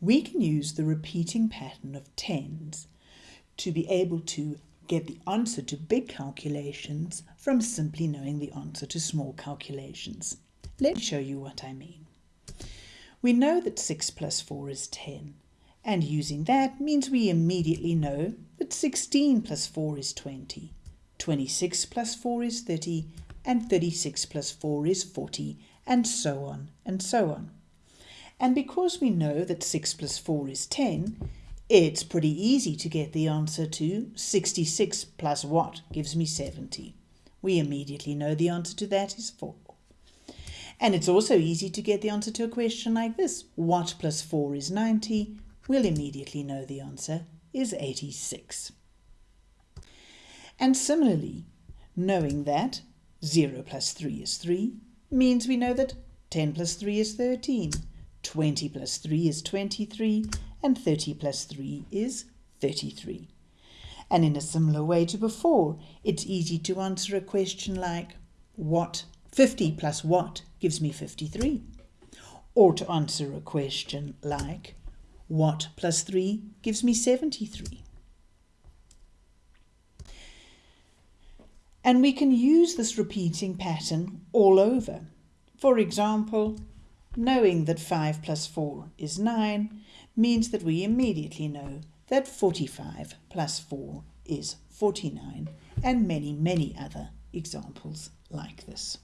we can use the repeating pattern of tens to be able to get the answer to big calculations from simply knowing the answer to small calculations. Let me show you what I mean. We know that 6 plus 4 is 10, and using that means we immediately know that 16 plus 4 is 20, 26 plus 4 is 30, and 36 plus 4 is 40, and so on and so on. And because we know that 6 plus 4 is 10, it's pretty easy to get the answer to 66 plus what gives me 70. We immediately know the answer to that is 4. And it's also easy to get the answer to a question like this. What plus 4 is 90? We'll immediately know the answer is 86. And similarly, knowing that 0 plus 3 is 3 means we know that 10 plus 3 is 13, 20 plus 3 is 23, and 30 plus 3 is 33. And in a similar way to before, it's easy to answer a question like, what 50 plus what gives me 53? Or to answer a question like, what plus 3 gives me 73? And we can use this repeating pattern all over. For example, knowing that 5 plus 4 is 9 means that we immediately know that 45 plus 4 is 49 and many, many other examples like this.